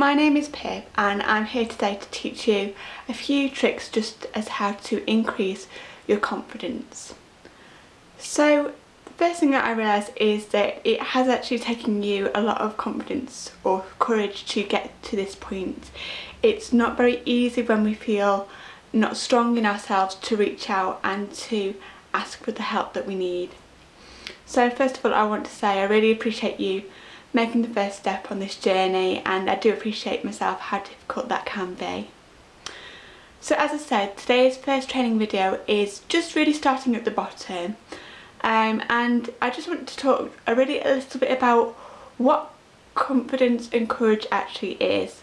my name is Pip and I'm here today to teach you a few tricks just as how to increase your confidence. So the first thing that I realised is that it has actually taken you a lot of confidence or courage to get to this point. It's not very easy when we feel not strong in ourselves to reach out and to ask for the help that we need. So first of all I want to say I really appreciate you making the first step on this journey and I do appreciate myself how difficult that can be. So as I said today's first training video is just really starting at the bottom um, and I just want to talk a really a little bit about what confidence and courage actually is.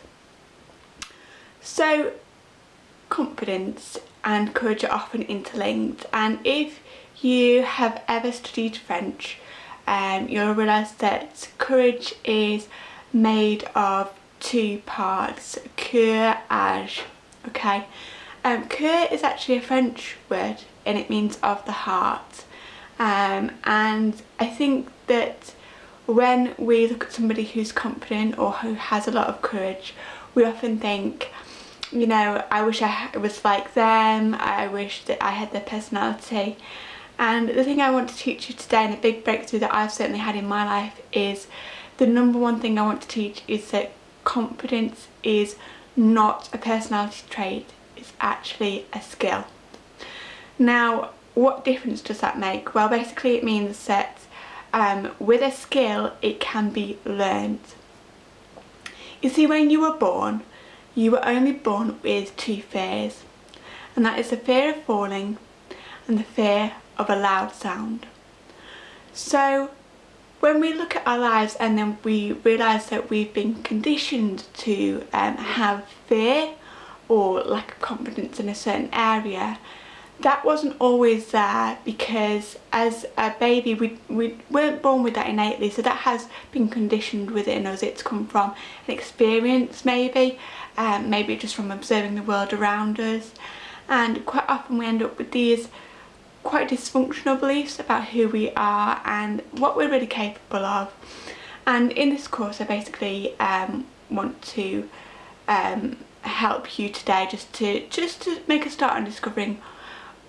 So confidence and courage are often interlinked and if you have ever studied French um, you'll realise that courage is made of two parts, courage, okay? Um, is actually a French word and it means of the heart. Um, and I think that when we look at somebody who's confident or who has a lot of courage we often think you know I wish I was like them, I wish that I had their personality and the thing I want to teach you today and a big breakthrough that I've certainly had in my life is the number one thing I want to teach is that confidence is not a personality trait, it's actually a skill. Now what difference does that make? Well basically it means that um, with a skill it can be learned. You see when you were born you were only born with two fears and that is the fear of falling and the fear of a loud sound. So when we look at our lives and then we realise that we've been conditioned to um, have fear or lack of confidence in a certain area that wasn't always there because as a baby we, we weren't born with that innately. So that has been conditioned within us. It's come from an experience maybe um, maybe just from observing the world around us. And quite often we end up with these quite dysfunctional beliefs about who we are and what we're really capable of and in this course I basically um, want to um, help you today just to just to make a start on discovering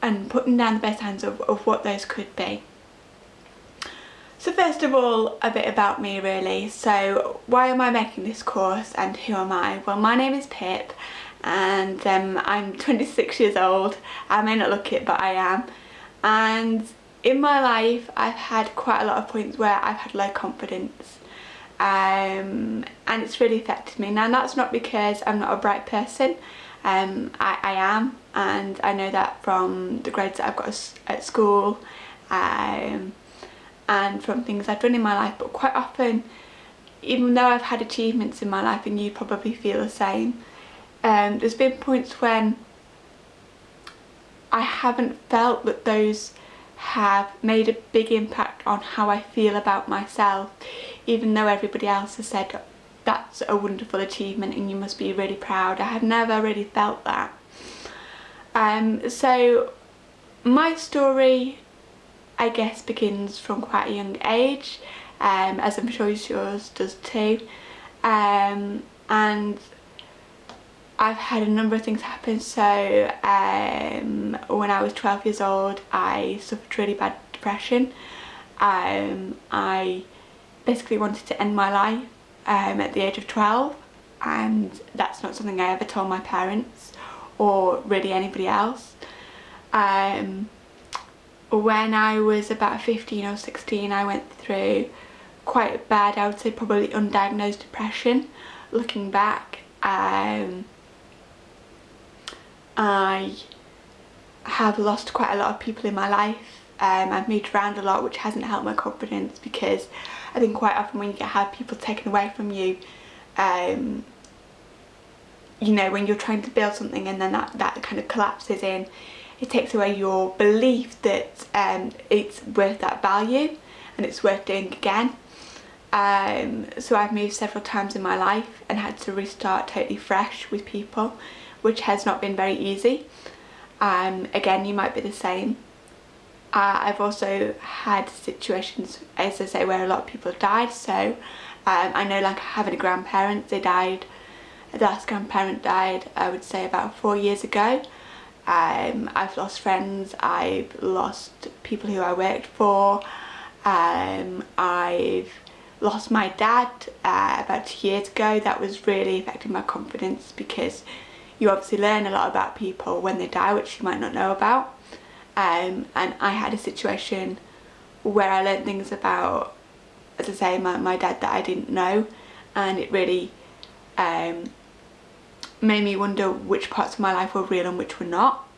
and putting down the best hands of, of what those could be. So first of all, a bit about me really. So why am I making this course and who am I? Well, my name is Pip and um, I'm 26 years old. I may not look it, but I am and in my life I've had quite a lot of points where I've had low confidence. Um, and it's really affected me. Now that's not because I'm not a bright person, um, I, I, am. And I know that from the grades that I've got at school um, and from things I've done in my life. But quite often even though I've had achievements in my life and you probably feel the same um, there's been points when I haven't felt that those have made a big impact on how I feel about myself even though everybody else has said that's a wonderful achievement and you must be really proud. I have never really felt that. Um, so my story I guess begins from quite a young age um, as I'm sure yours does too um, and I've had a number of things happen. So um, when I was 12 years old I suffered really bad depression. Um, I basically wanted to end my life um, at the age of 12 and that's not something I ever told my parents or really anybody else. Um, when I was about 15 or 16 I went through quite bad I would say probably undiagnosed depression. Looking back um, I have lost quite a lot of people in my life. Um, I've moved around a lot which hasn't helped my confidence because I think quite often when you have people taken away from you um, you know when you're trying to build something and then that, that kind of collapses in it takes away your belief that um, it's worth that value and it's worth doing again um, so I've moved several times in my life and had to restart totally fresh with people which has not been very easy. Um, again, you might be the same. Uh, I've also had situations, as I say, where a lot of people died. So um, I know like having a grandparent, they died the last grandparent died I would say about four years ago. Um, I've lost friends, I've lost people who I worked for, um, I've lost my dad uh, about two years ago. That was really affecting my confidence because you obviously learn a lot about people when they die which you might not know about. Um, and I had a situation where I learned things about, as I say, my, my dad that I didn't know and it really um, made me wonder which parts of my life were real and which were not.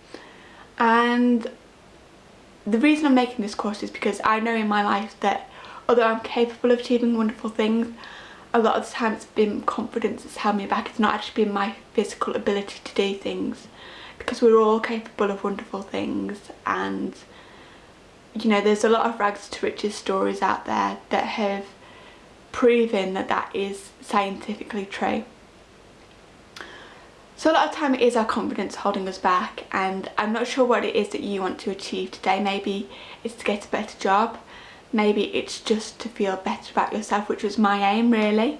And the reason I'm making this course is because I know in my life that although I'm capable of achieving wonderful things, a lot of the time it's been confidence that's held me back. It's not actually been my physical ability to do things because we're all capable of wonderful things and you know there's a lot of rags to riches stories out there that have proven that that is scientifically true. So a lot of time it is our confidence holding us back and I'm not sure what it is that you want to achieve today. Maybe it's to get a better job, maybe it's just to feel better about yourself which was my aim really.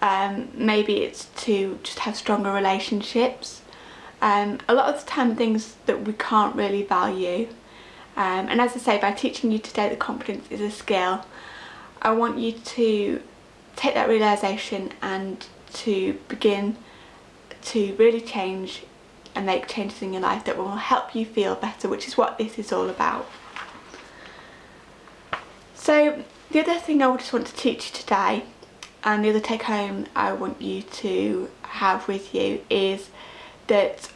Um, maybe it's to just have stronger relationships. Um, a lot of the time things that we can't really value um, and as I say by teaching you today that confidence is a skill I want you to take that realisation and to begin to really change and make changes in your life that will help you feel better which is what this is all about. So the other thing I just want to teach you today and the other take home I want you to have with you is that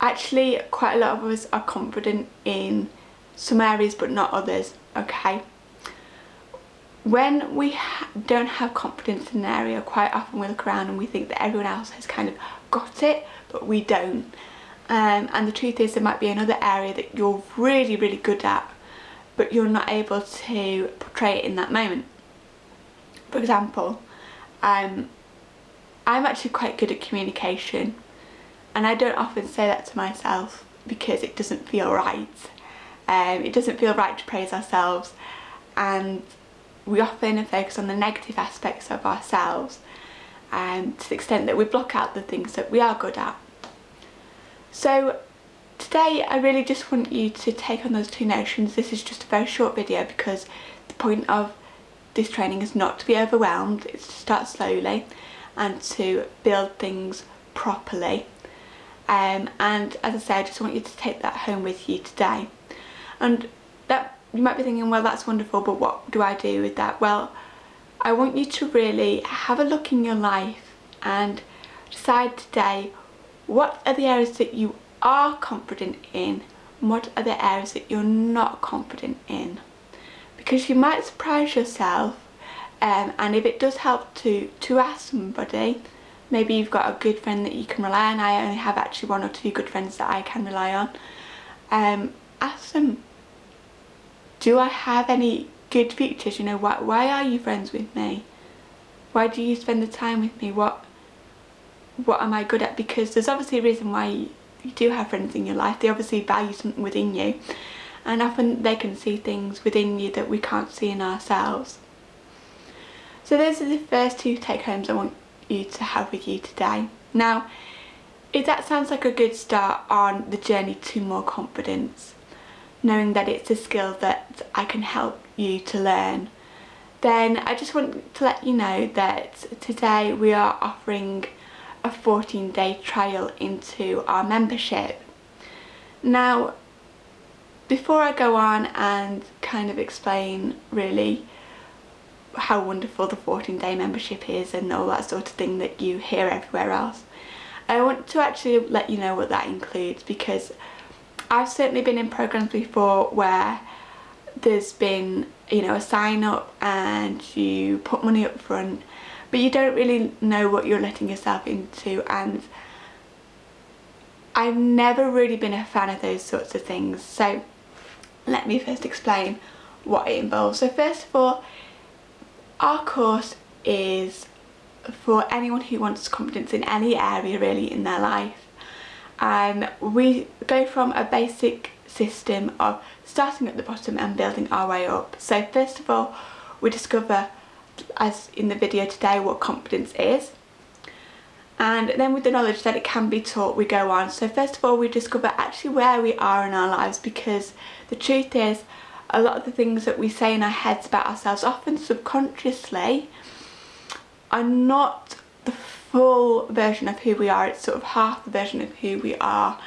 actually quite a lot of us are confident in some areas but not others okay? When we ha don't have confidence in an area quite often we look around and we think that everyone else has kind of got it but we don't. Um, and the truth is there might be another area that you're really really good at but you're not able to portray it in that moment for example um, I'm actually quite good at communication and I don't often say that to myself because it doesn't feel right um, it doesn't feel right to praise ourselves and we often focus on the negative aspects of ourselves um, to the extent that we block out the things that we are good at. So today I really just want you to take on those two notions. This is just a very short video because the point of this training is not to be overwhelmed, it's to start slowly and to build things properly. Um, and as I said, I just want you to take that home with you today. And that you might be thinking, well, that's wonderful, but what do I do with that? Well, I want you to really have a look in your life and decide today what are the areas that you are confident in what are the areas that you're not confident in. Because you might surprise yourself um, and if it does help to, to ask somebody, maybe you've got a good friend that you can rely on, I only have actually one or two good friends that I can rely on, um, ask them do I have any good features? You know, why, why are you friends with me? Why do you spend the time with me? What what am I good at? Because there's obviously a reason why you, do have friends in your life. They obviously value something within you. And often they can see things within you that we can't see in ourselves. So those are the first two take homes I want you to have with you today. Now, if that sounds like a good start on the journey to more confidence, knowing that it's a skill that I can help you to learn then I just want to let you know that today we are offering a 14 day trial into our membership. Now before I go on and kind of explain really how wonderful the 14 day membership is and all that sort of thing that you hear everywhere else I want to actually let you know what that includes because I've certainly been in programs before where there's been you know a sign up and you put money up front but you don't really know what you're letting yourself into and I've never really been a fan of those sorts of things so let me first explain what it involves. So first of all our course is for anyone who wants confidence in any area really in their life and we go from a basic system of starting at the bottom and building our way up. So first of all we discover as in the video today what confidence is. And then with the knowledge that it can be taught we go on. So first of all we discover actually where we are in our lives because the truth is a lot of the things that we say in our heads about ourselves often subconsciously are not the full version of who we are. It's sort of half the version of who we are.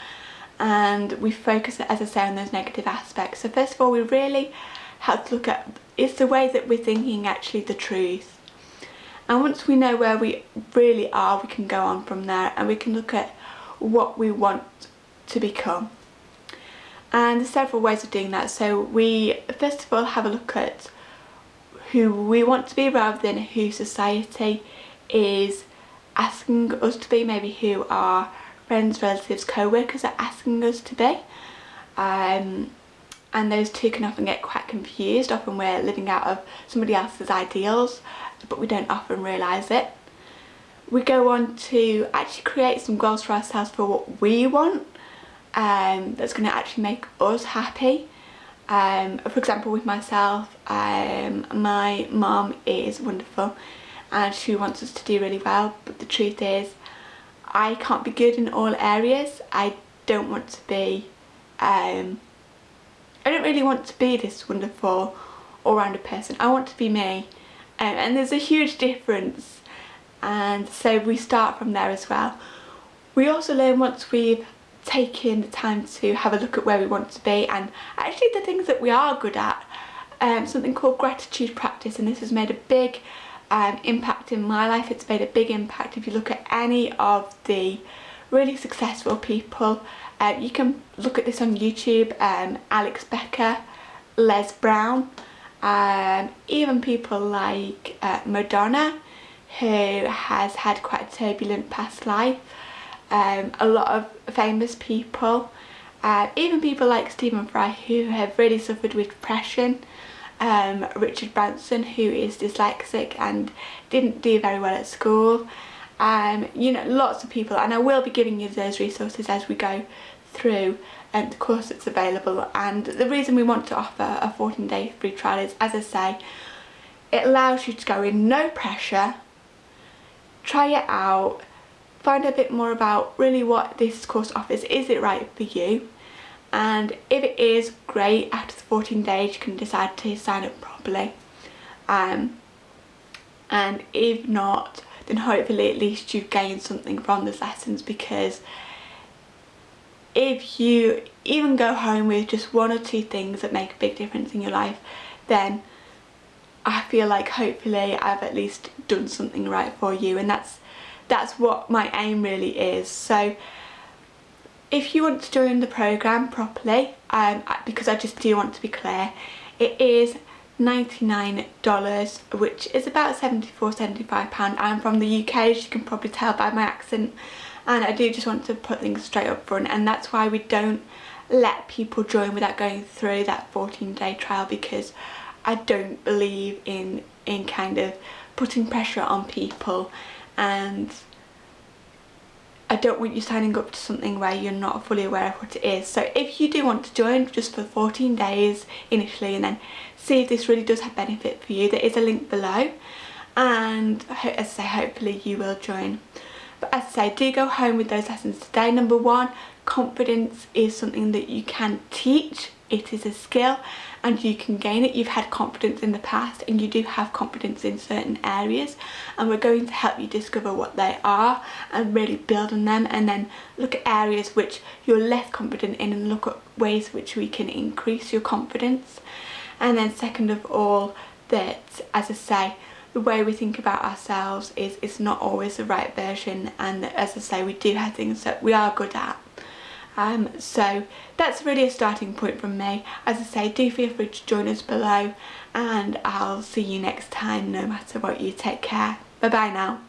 And we focus as I say on those negative aspects. So first of all we really have to look at is the way that we're thinking actually the truth. And once we know where we really are we can go on from there and we can look at what we want to become. And there's several ways of doing that. So we first of all have a look at who we want to be rather than who society is asking us to be. Maybe who our friends relatives co-workers are asking us to be. Um, and those two can often get quite confused often we're living out of somebody else's ideals but we don't often realise it. We go on to actually create some goals for ourselves for what we want um, that's going to actually make us happy. Um, for example with myself, um, my mum is wonderful and she wants us to do really well but the truth is I can't be good in all areas. I don't want to be, um, I don't really want to be this wonderful all-rounded person. I want to be me um, and there's a huge difference and so we start from there as well. We also learn once we've taken the time to have a look at where we want to be and actually the things that we are good at um, something called gratitude practice and this has made a big um, impact in my life it's made a big impact if you look at any of the really successful people. Uh, you can look at this on YouTube um, Alex Becker Les Brown um, even people like uh, Madonna who has had quite a turbulent past life. Um, a lot of famous people. Uh, even people like Stephen Fry who have really suffered with depression. Um, Richard Branson who is dyslexic and didn't do very well at school um, you know lots of people and I will be giving you those resources as we go through um, the course that's available. And the reason we want to offer a 14 day free trial is as I say it allows you to go in no pressure try it out find a bit more about really what this course offers. Is it right for you? And if it is great after the 14 days you can decide to sign up properly. Um, and if not then hopefully at least you've gained something from those lessons because if you even go home with just one or two things that make a big difference in your life then I feel like hopefully I've at least done something right for you. And that's that's what my aim really is. So if you want to join the programme properly um, because I just do want to be clear it is $99 which is about 74 75 pound. I'm from the UK as you can probably tell by my accent and I do just want to put things straight up front and that's why we don't let people join without going through that 14 day trial because I don't believe in in kind of putting pressure on people and I don't want you signing up to something where you're not fully aware of what it is. So if you do want to join just for 14 days initially and then see if this really does have benefit for you, there is a link below and as I say hopefully you will join. But as I say, do go home with those lessons today. Number one, confidence is something that you can teach. It is a skill and you can gain it. You've had confidence in the past and you do have confidence in certain areas and we're going to help you discover what they are and really build on them and then look at areas which you're less confident in and look at ways which we can increase your confidence. And then second of all, that as I say, the way we think about ourselves is, is not always the right version and as I say we do have things that we are good at um, so that's really a starting point from me. As I say do feel free to join us below and I'll see you next time no matter what. You take care. Bye bye now